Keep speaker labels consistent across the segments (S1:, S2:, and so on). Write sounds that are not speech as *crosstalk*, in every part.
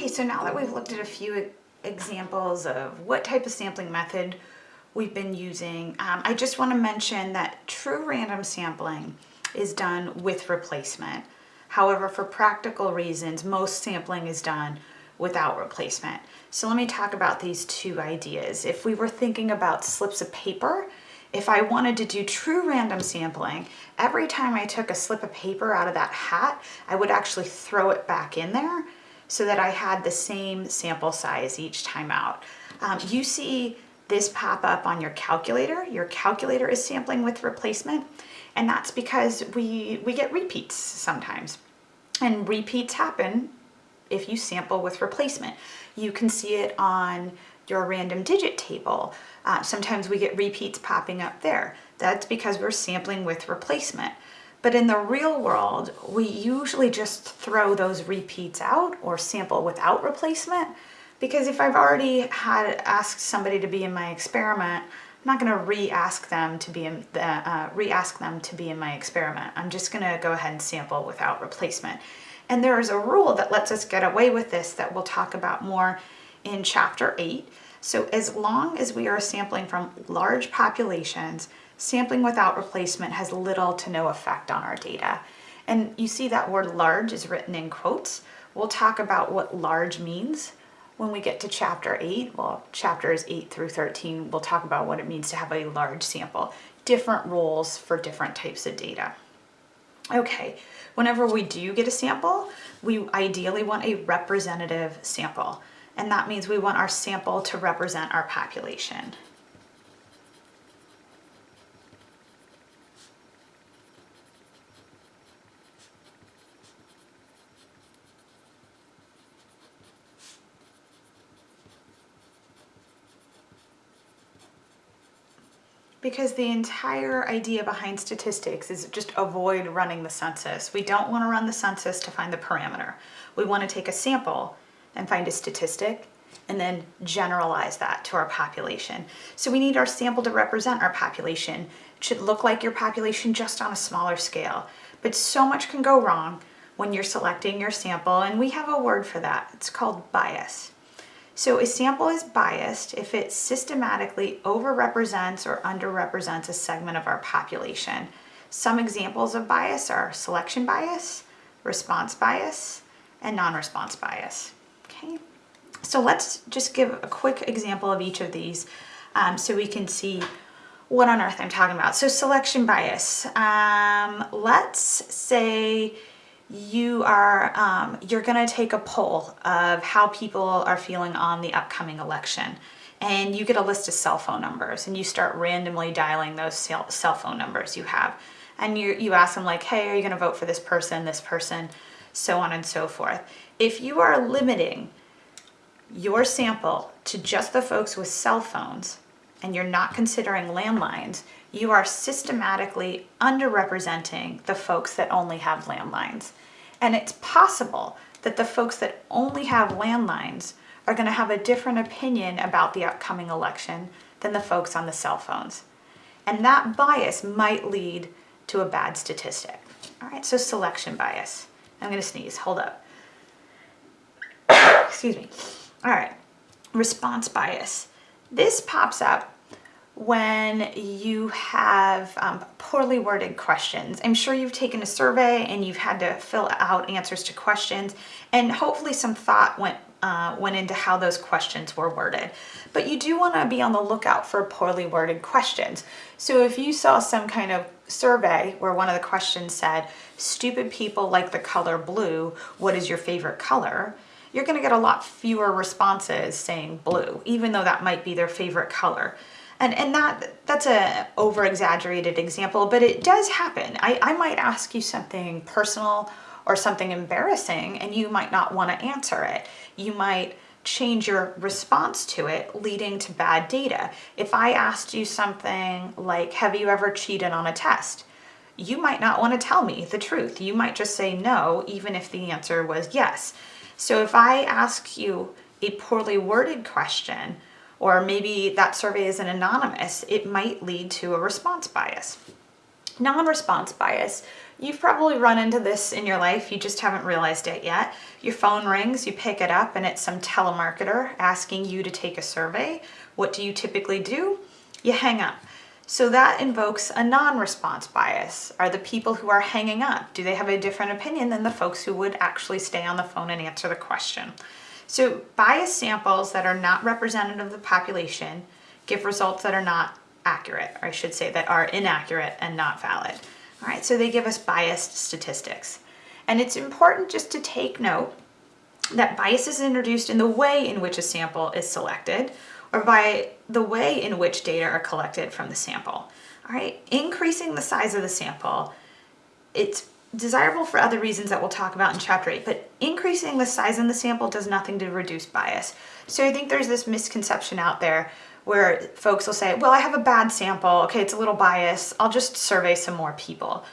S1: Okay, so now that we've looked at a few examples of what type of sampling method we've been using, um, I just want to mention that true random sampling is done with replacement. However, for practical reasons, most sampling is done without replacement. So let me talk about these two ideas. If we were thinking about slips of paper, if I wanted to do true random sampling, every time I took a slip of paper out of that hat, I would actually throw it back in there so that I had the same sample size each time out. Um, you see this pop up on your calculator. Your calculator is sampling with replacement, and that's because we, we get repeats sometimes. And repeats happen if you sample with replacement. You can see it on your random digit table. Uh, sometimes we get repeats popping up there. That's because we're sampling with replacement. But in the real world, we usually just throw those repeats out or sample without replacement because if I've already had asked somebody to be in my experiment, I'm not going to re-ask them to be in the, uh, re-ask them to be in my experiment. I'm just going to go ahead and sample without replacement. And there is a rule that lets us get away with this that we'll talk about more in chapter 8. So as long as we are sampling from large populations, sampling without replacement has little to no effect on our data. And you see that word large is written in quotes. We'll talk about what large means when we get to chapter 8. Well, chapters 8 through 13, we'll talk about what it means to have a large sample. Different rules for different types of data. Okay, whenever we do get a sample, we ideally want a representative sample. And that means we want our sample to represent our population. Because the entire idea behind statistics is just avoid running the census. We don't want to run the census to find the parameter. We want to take a sample and find a statistic and then generalize that to our population. So we need our sample to represent our population. It should look like your population just on a smaller scale. But so much can go wrong when you're selecting your sample and we have a word for that. It's called bias. So a sample is biased if it systematically overrepresents or underrepresents a segment of our population. Some examples of bias are selection bias, response bias, and non-response bias. Okay, so let's just give a quick example of each of these um, so we can see what on earth I'm talking about. So selection bias, um, let's say you are um, you're going to take a poll of how people are feeling on the upcoming election. And you get a list of cell phone numbers and you start randomly dialing those cell phone numbers you have. And you, you ask them like hey are you going to vote for this person this person? So on and so forth. If you are limiting your sample to just the folks with cell phones and you're not considering landlines you are systematically underrepresenting the folks that only have landlines and it's possible that the folks that only have landlines are going to have a different opinion about the upcoming election than the folks on the cell phones. And that bias might lead to a bad statistic. All right, so selection bias. I'm going to sneeze. Hold up. *coughs* Excuse me. All right, response bias. This pops up when you have um, poorly worded questions. I'm sure you've taken a survey and you've had to fill out answers to questions and hopefully some thought went uh, went into how those questions were worded. But you do want to be on the lookout for poorly worded questions. So if you saw some kind of survey where one of the questions said, stupid people like the color blue, what is your favorite color? You're going to get a lot fewer responses saying blue, even though that might be their favorite color. And, and that that's a over exaggerated example, but it does happen. I, I might ask you something personal or something embarrassing and you might not want to answer it. You might change your response to it leading to bad data. If I asked you something like, have you ever cheated on a test? You might not want to tell me the truth. You might just say no, even if the answer was yes. So if I ask you a poorly worded question, or maybe that survey isn't anonymous, it might lead to a response bias. Non-response bias, You've probably run into this in your life, you just haven't realized it yet. Your phone rings, you pick it up, and it's some telemarketer asking you to take a survey. What do you typically do? You hang up. So that invokes a non-response bias. Are the people who are hanging up, do they have a different opinion than the folks who would actually stay on the phone and answer the question? So biased samples that are not representative of the population give results that are not accurate, or I should say that are inaccurate and not valid. All right, so they give us biased statistics. And it's important just to take note that bias is introduced in the way in which a sample is selected or by the way in which data are collected from the sample. All right, increasing the size of the sample, it's desirable for other reasons that we'll talk about in chapter 8, but increasing the size in the sample does nothing to reduce bias. So I think there's this misconception out there where folks will say, well, I have a bad sample, okay, it's a little biased, I'll just survey some more people.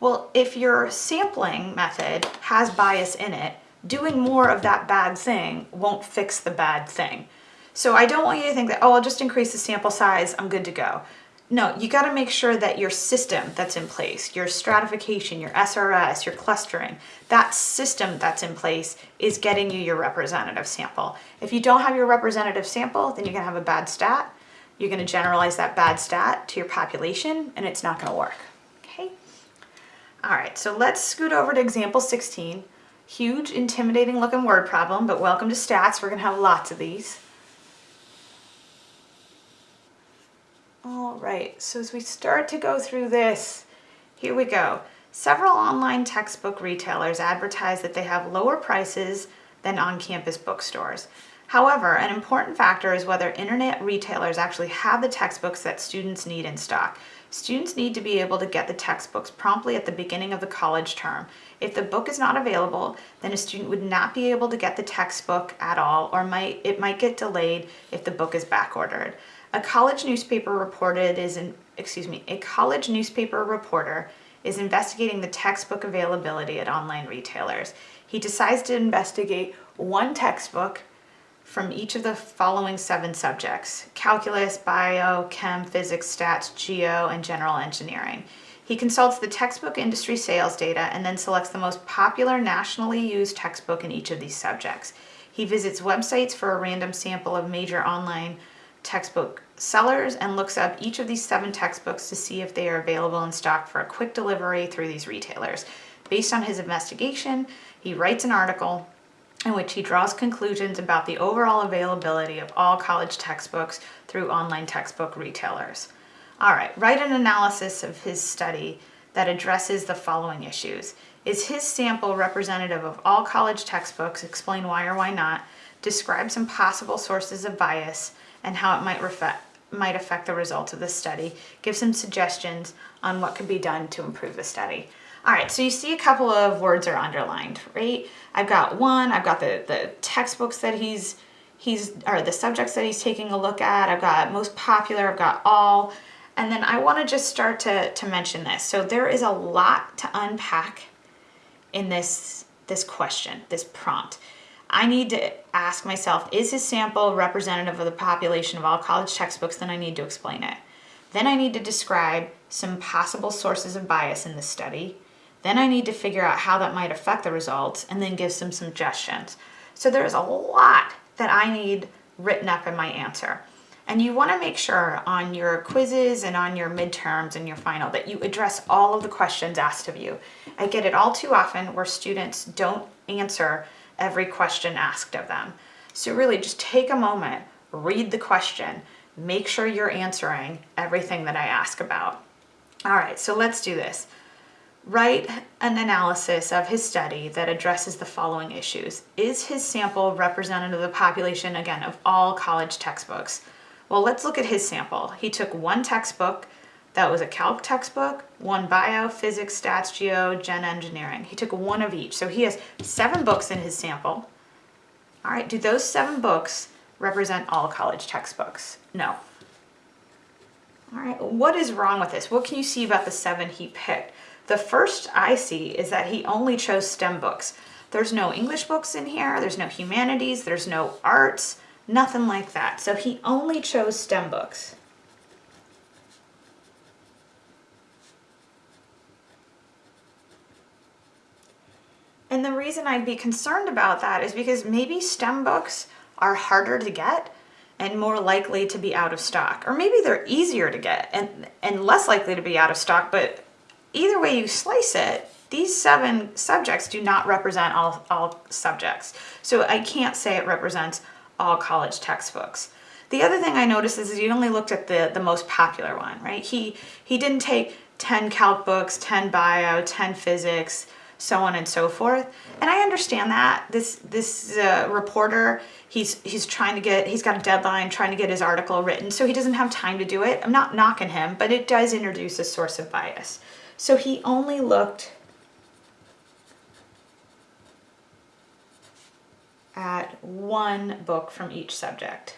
S1: Well, if your sampling method has bias in it, doing more of that bad thing won't fix the bad thing. So I don't want you to think that, oh, I'll just increase the sample size, I'm good to go. No, you got to make sure that your system that's in place, your stratification, your SRS, your clustering, that system that's in place is getting you your representative sample. If you don't have your representative sample, then you're going to have a bad stat. You're going to generalize that bad stat to your population and it's not going to work. Okay. All right, so let's scoot over to example 16. Huge, intimidating looking word problem, but welcome to stats. We're going to have lots of these. All right, so as we start to go through this, here we go. Several online textbook retailers advertise that they have lower prices than on-campus bookstores. However, an important factor is whether internet retailers actually have the textbooks that students need in stock. Students need to be able to get the textbooks promptly at the beginning of the college term. If the book is not available, then a student would not be able to get the textbook at all or might it might get delayed if the book is back ordered. A college newspaper reported is in, excuse me, a college newspaper reporter is investigating the textbook availability at online retailers. He decides to investigate one textbook from each of the following seven subjects, calculus, bio, chem, physics, stats, geo, and general engineering. He consults the textbook industry sales data and then selects the most popular nationally used textbook in each of these subjects. He visits websites for a random sample of major online textbook sellers and looks up each of these seven textbooks to see if they are available in stock for a quick delivery through these retailers. Based on his investigation, he writes an article in which he draws conclusions about the overall availability of all college textbooks through online textbook retailers. All right, write an analysis of his study that addresses the following issues. Is his sample representative of all college textbooks? Explain why or why not. Describe some possible sources of bias and how it might, might affect the results of the study. Give some suggestions on what could be done to improve the study. All right, so you see a couple of words are underlined, right? I've got one, I've got the, the textbooks that he's, he's, or the subjects that he's taking a look at. I've got most popular, I've got all. And then I wanna just start to, to mention this. So there is a lot to unpack in this, this question, this prompt. I need to ask myself, is his sample representative of the population of all college textbooks? Then I need to explain it. Then I need to describe some possible sources of bias in the study. Then I need to figure out how that might affect the results and then give some suggestions. So there's a lot that I need written up in my answer. And you want to make sure on your quizzes and on your midterms and your final that you address all of the questions asked of you. I get it all too often where students don't answer every question asked of them. So really just take a moment, read the question, make sure you're answering everything that I ask about. All right, so let's do this. Write an analysis of his study that addresses the following issues. Is his sample representative of the population, again, of all college textbooks? Well, let's look at his sample. He took one textbook that was a calc textbook, one bio, physics, stats, geo, gen engineering. He took one of each. So he has seven books in his sample. All right, do those seven books represent all college textbooks? No. All right, what is wrong with this? What can you see about the seven he picked? The first I see is that he only chose STEM books. There's no English books in here, there's no humanities, there's no arts, nothing like that. So he only chose STEM books. And the reason I'd be concerned about that is because maybe STEM books are harder to get and more likely to be out of stock. Or maybe they're easier to get and, and less likely to be out of stock, but either way you slice it, these seven subjects do not represent all, all subjects. So I can't say it represents all college textbooks. The other thing I noticed is he only looked at the, the most popular one, right? He, he didn't take 10 calc books, 10 bio, 10 physics, so on and so forth. And I understand that this this uh, reporter, he's he's trying to get he's got a deadline, trying to get his article written, so he doesn't have time to do it. I'm not knocking him, but it does introduce a source of bias. So he only looked at one book from each subject.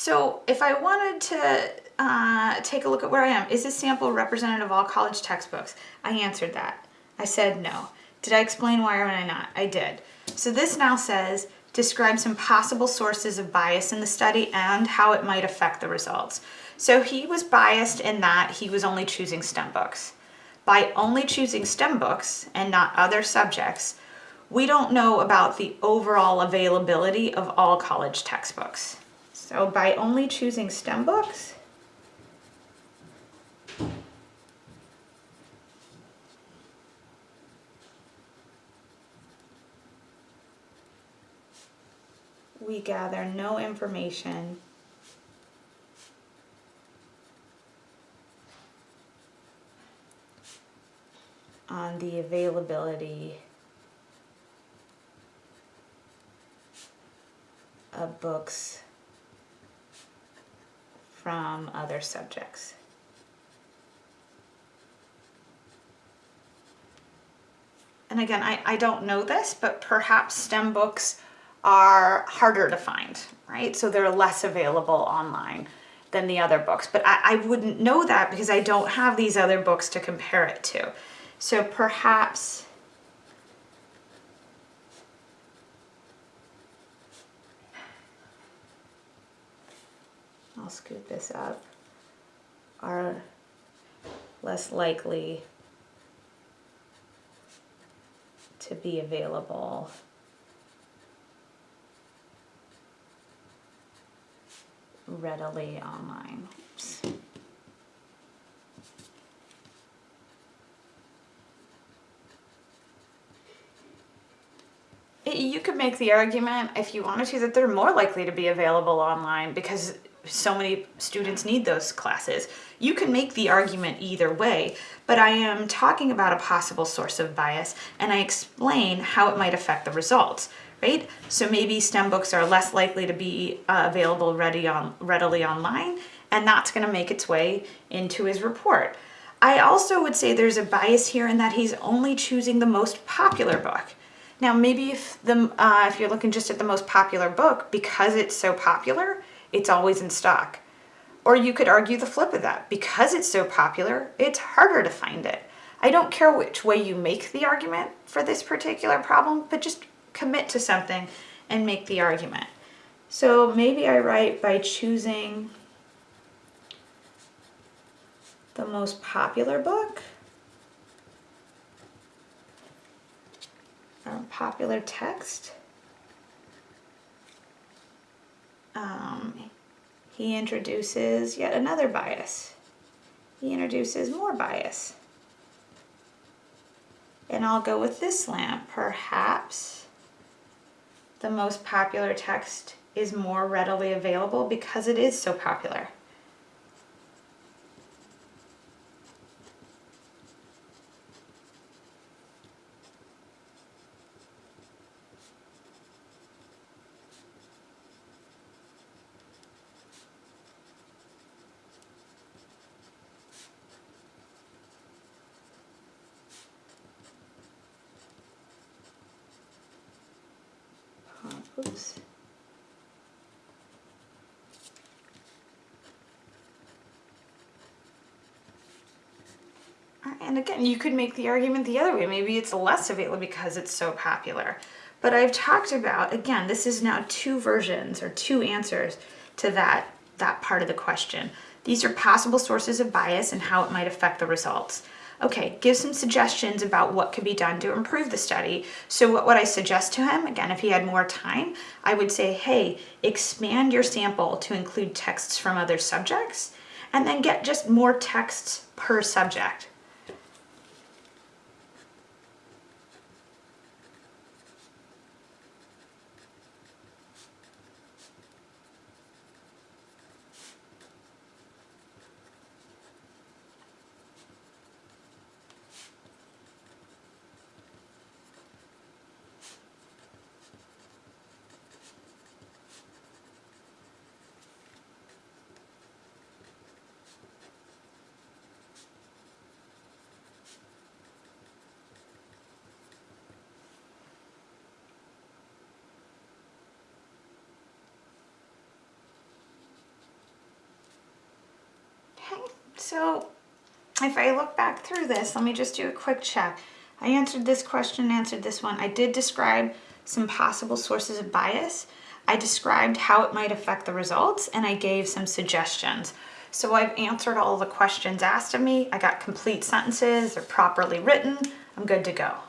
S1: So if I wanted to uh, take a look at where I am, is this sample representative of all college textbooks? I answered that. I said no. Did I explain why or I not? I did. So this now says, describe some possible sources of bias in the study and how it might affect the results. So he was biased in that he was only choosing STEM books. By only choosing STEM books and not other subjects, we don't know about the overall availability of all college textbooks. So by only choosing STEM books, we gather no information on the availability of books from other subjects. And again, I, I don't know this, but perhaps STEM books are harder to find, right? So they're less available online than the other books. But I, I wouldn't know that because I don't have these other books to compare it to. So perhaps I'll scoot this up, are less likely to be available readily online. Oops. You could make the argument, if you wanted to, that they're more likely to be available online because so many students need those classes. You can make the argument either way, but I am talking about a possible source of bias and I explain how it might affect the results, right? So maybe STEM books are less likely to be uh, available ready on, readily online and that's gonna make its way into his report. I also would say there's a bias here in that he's only choosing the most popular book. Now maybe if, the, uh, if you're looking just at the most popular book, because it's so popular, it's always in stock. Or you could argue the flip of that. Because it's so popular, it's harder to find it. I don't care which way you make the argument for this particular problem, but just commit to something and make the argument. So maybe I write by choosing the most popular book, or popular text, um, he introduces yet another bias. He introduces more bias. And I'll go with this lamp. Perhaps the most popular text is more readily available because it is so popular. Oops. And again, you could make the argument the other way. Maybe it's less available because it's so popular. But I've talked about, again, this is now two versions or two answers to that, that part of the question. These are possible sources of bias and how it might affect the results. Okay, give some suggestions about what could be done to improve the study. So what would I suggest to him? Again, if he had more time, I would say, hey, expand your sample to include texts from other subjects and then get just more texts per subject. Okay, so if I look back through this, let me just do a quick check. I answered this question, answered this one. I did describe some possible sources of bias. I described how it might affect the results and I gave some suggestions. So I've answered all the questions asked of me. I got complete sentences, they're properly written. I'm good to go.